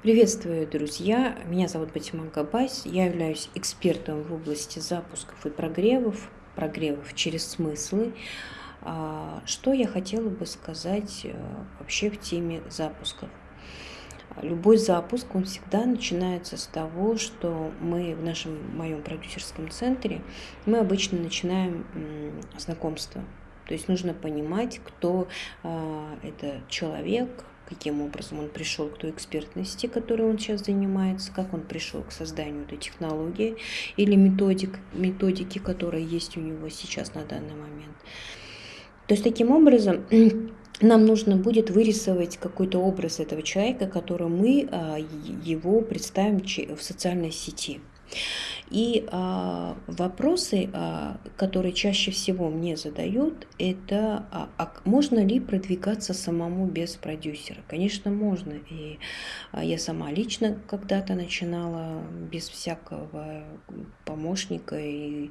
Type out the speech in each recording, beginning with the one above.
Приветствую, друзья! Меня зовут Батиман Габайс. Я являюсь экспертом в области запусков и прогревов, прогревов через смыслы. А, что я хотела бы сказать э, вообще в теме запусков? Любой запуск, он всегда начинается с того, что мы в нашем моем продюсерском центре, мы обычно начинаем знакомство. То есть нужно понимать, кто а, это человек, каким образом он пришел к той экспертности, которой он сейчас занимается, как он пришел к созданию этой технологии или методик, методики, которая есть у него сейчас на данный момент. То есть таким образом нам нужно будет вырисовать какой-то образ этого человека, который мы а, его представим в социальной сети. И а, вопросы, а, которые чаще всего мне задают, это а, а можно ли продвигаться самому без продюсера? Конечно, можно. И а, я сама лично когда-то начинала без всякого помощника, и,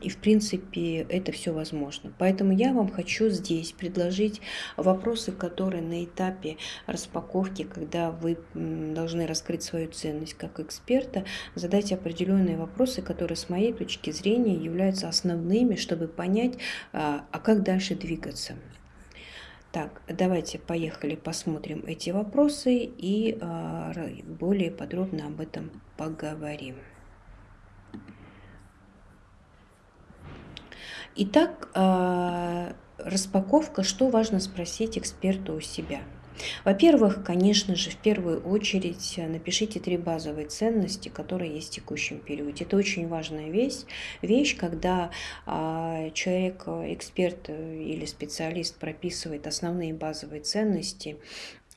и в принципе это все возможно. Поэтому я вам хочу здесь предложить вопросы, которые на этапе распаковки, когда вы должны раскрыть свою ценность как эксперта, задать определенные определенные вопросы, которые с моей точки зрения являются основными, чтобы понять, а, а как дальше двигаться. Так, давайте поехали посмотрим эти вопросы и а, более подробно об этом поговорим. Итак, а, распаковка. Что важно спросить эксперту у себя? Во-первых, конечно же, в первую очередь э, напишите три базовые ценности, которые есть в текущем периоде. Это очень важная вещь, вещь когда а, человек, э, эксперт э, или специалист прописывает основные базовые ценности,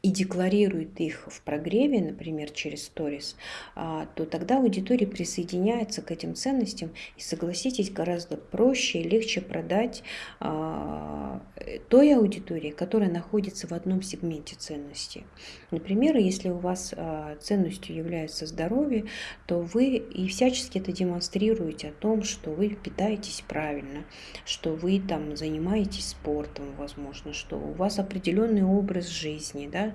и декларирует их в прогреве, например, через сторис, а, то тогда аудитория присоединяется к этим ценностям и, согласитесь, гораздо проще и легче продать а, той аудитории, которая находится в одном сегменте ценностей. Например, если у вас а, ценностью является здоровье, то вы и всячески это демонстрируете о том, что вы питаетесь правильно, что вы там занимаетесь спортом, возможно, что у вас определенный образ жизни, да,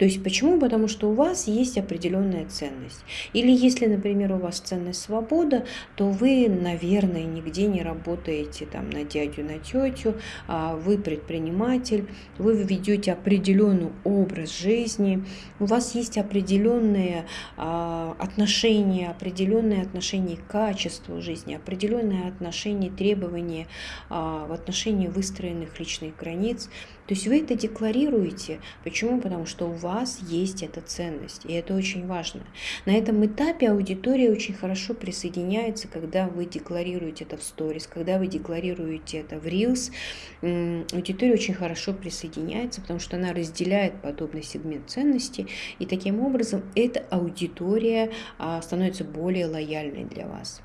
то есть почему? Потому что у вас есть определенная ценность. Или если, например, у вас ценность свобода, то вы, наверное, нигде не работаете там на дядю, на тетю, а вы предприниматель, вы ведете определенный образ жизни, у вас есть определенные а, отношения, определенные отношения к качеству жизни, определенные отношения, требования а, в отношении выстроенных личных границ. То есть вы это декларируете. Почему? Потому что у вас есть эта ценность, и это очень важно. На этом этапе аудитория очень хорошо присоединяется, когда вы декларируете это в сторис, когда вы декларируете это в Reels. Аудитория очень хорошо присоединяется, потому что она разделяет подобный сегмент ценностей, и таким образом эта аудитория а, становится более лояльной для вас.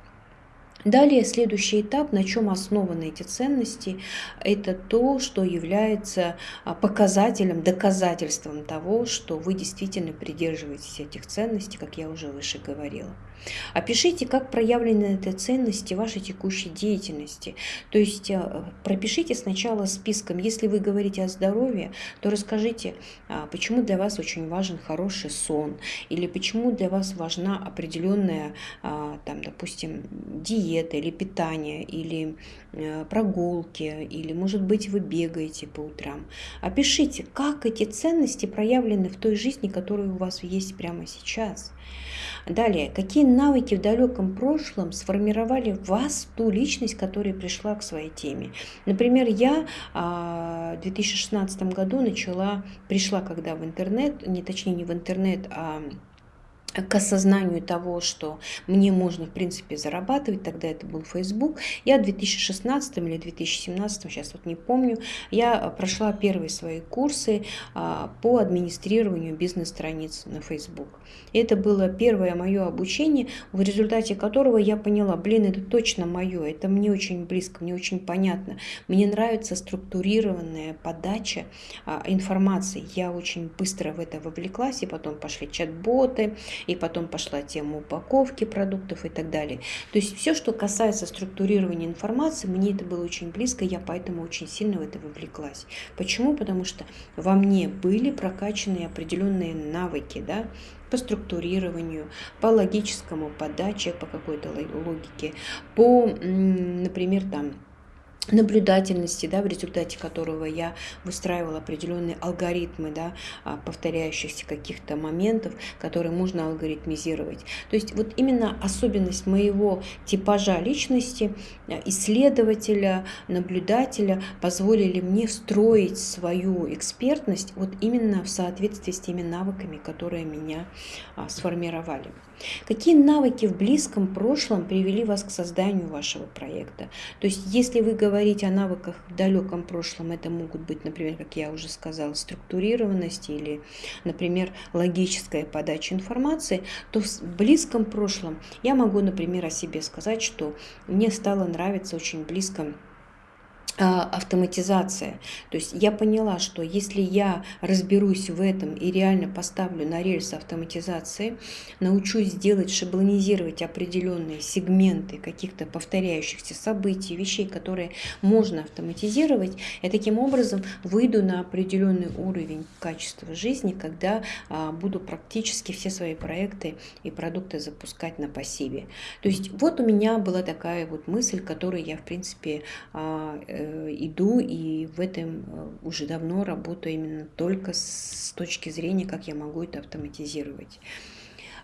Далее следующий этап, на чем основаны эти ценности, это то, что является а, показателем, доказательством того, что вы действительно придерживаетесь этих ценностей, как я уже выше говорила. Опишите, как проявлены эти ценности в вашей текущей деятельности. То есть э, пропишите сначала списком, если вы говорите о здоровье, то расскажите, а, почему для вас очень важен хороший сон, или почему для вас важна определенная, а, там, допустим, диета или питание, или э, прогулки, или, может быть, вы бегаете по утрам. Опишите, как эти ценности проявлены в той жизни, которая у вас есть прямо сейчас. Далее, какие навыки в далеком прошлом сформировали вас, ту личность, которая пришла к своей теме? Например, я а, в 2016 году начала, пришла когда в интернет, не точнее не в интернет, а к осознанию того, что мне можно, в принципе, зарабатывать, тогда это был Facebook. Я в 2016 или 2017, сейчас вот не помню, я прошла первые свои курсы а, по администрированию бизнес-страниц на Facebook. И это было первое мое обучение, в результате которого я поняла, блин, это точно мое, это мне очень близко, мне очень понятно. Мне нравится структурированная подача а, информации. Я очень быстро в это вовлеклась, и потом пошли чат-боты, и потом пошла тема упаковки продуктов и так далее. То есть все, что касается структурирования информации, мне это было очень близко, я поэтому очень сильно в это вовлеклась. Почему? Потому что во мне были прокачаны определенные навыки, да, по структурированию, по логическому подаче, по какой-то логике, по, например, там, наблюдательности, да, в результате которого я выстраивала определенные алгоритмы, да, а, повторяющихся каких-то моментов, которые можно алгоритмизировать. То есть вот именно особенность моего типажа личности, э, исследователя, наблюдателя позволили мне встроить свою экспертность вот именно в соответствии с теми навыками, которые меня а, сформировали. Какие навыки в близком прошлом привели вас к созданию вашего проекта? То есть, если вы говорите о навыках в далеком прошлом, это могут быть, например, как я уже сказала, структурированность или, например, логическая подача информации, то в близком прошлом я могу, например, о себе сказать, что мне стало нравиться очень близко автоматизация. То есть я поняла, что если я разберусь в этом и реально поставлю на рельсы автоматизации, научусь делать, шаблонизировать определенные сегменты каких-то повторяющихся событий, вещей, которые можно автоматизировать, я таким образом выйду на определенный уровень качества жизни, когда а, буду практически все свои проекты и продукты запускать на пассиве. То есть вот у меня была такая вот мысль, которую я, в принципе, а, э, Э, иду и в этом э, уже давно работаю именно только с точки зрения, как я могу это автоматизировать.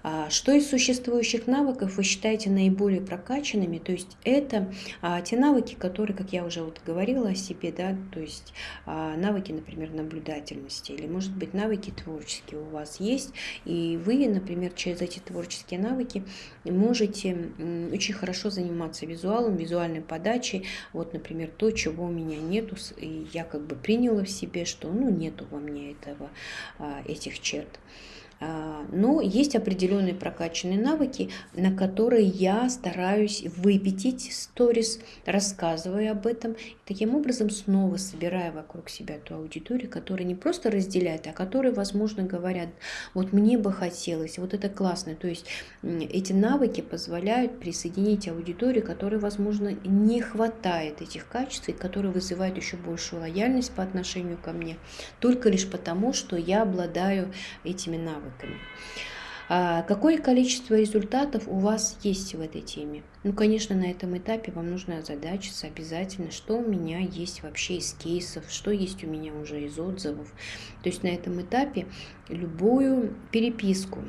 А, что из существующих навыков вы считаете наиболее прокачанными? То есть это а, те навыки, которые, как я уже вот говорила о себе, да, то есть а, навыки, например, наблюдательности или, может быть, навыки творческие у вас есть, и вы, например, через эти творческие навыки можете очень хорошо заниматься визуалом, визуальной подачей. Вот, например, то, чего у меня нету, и я как бы приняла в себе, что ну нету во мне этого, этих черт. А, но есть определенные прокачанные навыки, на которые я стараюсь выпятить сторис, рассказывая об этом, и таким образом снова собирая вокруг себя ту аудиторию, которая не просто разделяет, а которая, возможно, говорят, вот мне бы хотелось, вот это классно. То есть эти навыки позволяют присоединить аудиторию, которой, возможно, не хватает этих качеств, и которые вызывают еще большую лояльность по отношению ко мне, только лишь потому, что я обладаю этими навыками навыками. А какое количество результатов у вас есть в этой теме? Ну, конечно, на этом этапе вам нужно озадачиться обязательно, что у меня есть вообще из кейсов, что есть у меня уже из отзывов. То есть на этом этапе любую переписку,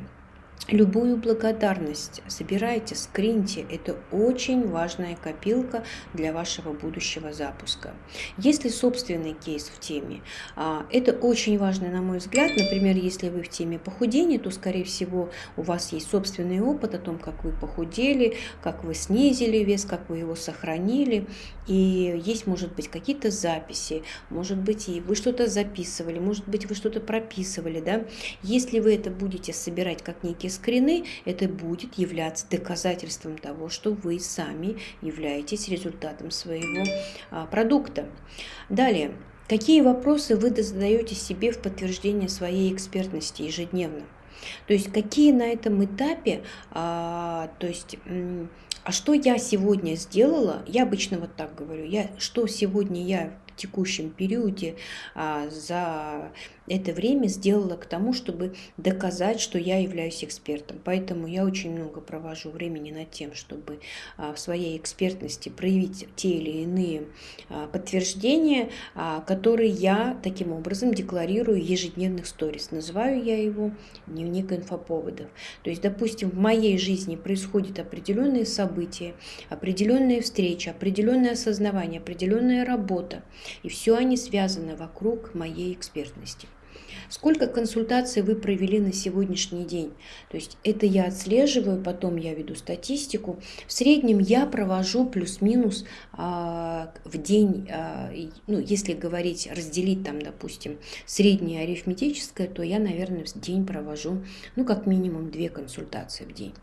Любую благодарность собирайте, скриньте. Это очень важная копилка для вашего будущего запуска. Если собственный кейс в теме, а, это очень важно, на мой взгляд. Например, если вы в теме похудения, то, скорее всего, у вас есть собственный опыт о том, как вы похудели, как вы снизили вес, как вы его сохранили. И есть, может быть, какие-то записи, может быть, и вы что-то записывали, может быть, вы что-то прописывали. Да? Если вы это будете собирать как некий скрины, это будет являться доказательством того, что вы сами являетесь результатом своего а, продукта. Далее, какие вопросы вы задаете себе в подтверждение своей экспертности ежедневно? То есть какие на этом этапе, а, то есть а что я сегодня сделала, я обычно вот так говорю, я, что сегодня я в текущем периоде а, за это время сделала к тому, чтобы доказать, что я являюсь экспертом. Поэтому я очень много провожу времени над тем, чтобы а, в своей экспертности проявить те или иные а, подтверждения, а, которые я таким образом декларирую в ежедневных сторис. Называю я его дневник инфоповодов. То есть, допустим, в моей жизни происходят определенные события, определенные встречи, определенное осознавание, определенная работа. И все они связаны вокруг моей экспертности. Сколько консультаций вы провели на сегодняшний день? То есть это я отслеживаю, потом я веду статистику. В среднем я провожу плюс-минус а, в день, а, ну, если говорить, разделить там, допустим, среднее арифметическое, то я, наверное, в день провожу, ну, как минимум две консультации в день.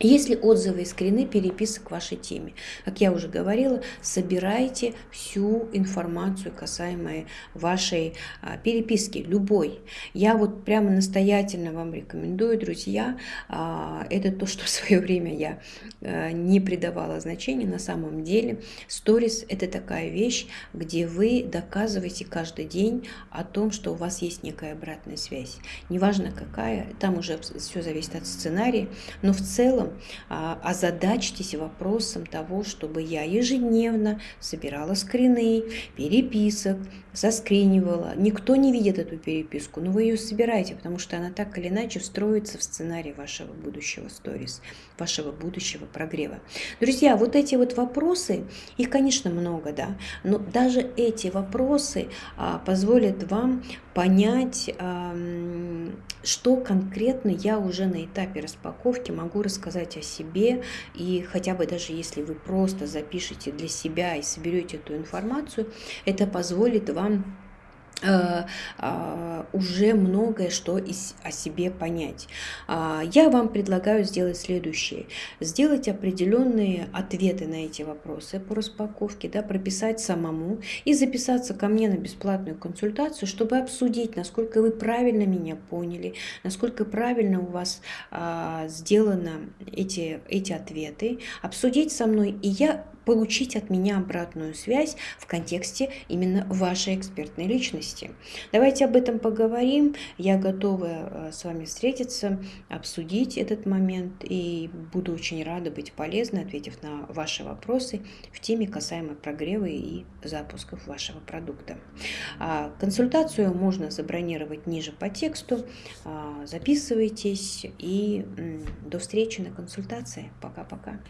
Есть ли отзывы и скрины переписок к вашей теме? Как я уже говорила, собирайте всю информацию, касаемую вашей а, переписки, любой. Я вот прямо настоятельно вам рекомендую, друзья, а, это то, что в свое время я а, не придавала значения. На самом деле, сторис – это такая вещь, где вы доказываете каждый день о том, что у вас есть некая обратная связь. Неважно какая, там уже все зависит от сценария, но в целом а, озадачьтесь вопросом того, чтобы я ежедневно собирала скрины, переписок, заскринивала. Никто не видит эту переписку, но вы ее собираете, потому что она так или иначе встроится в сценарий вашего будущего сторис, вашего будущего прогрева. Друзья, вот эти вот вопросы, их, конечно, много, да, но даже эти вопросы а, позволят вам понять, а, что конкретно я уже на этапе распаковки могу рассказать о себе. И хотя бы даже если вы просто запишете для себя и соберете эту информацию, это позволит вам уже многое что о себе понять. А, я вам предлагаю сделать следующее. Сделать определенные ответы на эти вопросы по распаковке, да, прописать самому и записаться ко мне на бесплатную консультацию, чтобы обсудить, насколько вы правильно меня поняли, насколько правильно у вас а, сделаны эти, эти ответы, обсудить со мной, и я получить от меня обратную связь в контексте именно вашей экспертной личности. Давайте об этом поговорим. Я готова э, с вами встретиться, обсудить этот момент и буду очень рада быть полезной, ответив на ваши вопросы в теме касаемо прогрева и запусков вашего продукта. А, консультацию можно забронировать ниже по тексту. А, записывайтесь и до встречи на консультации. Пока-пока.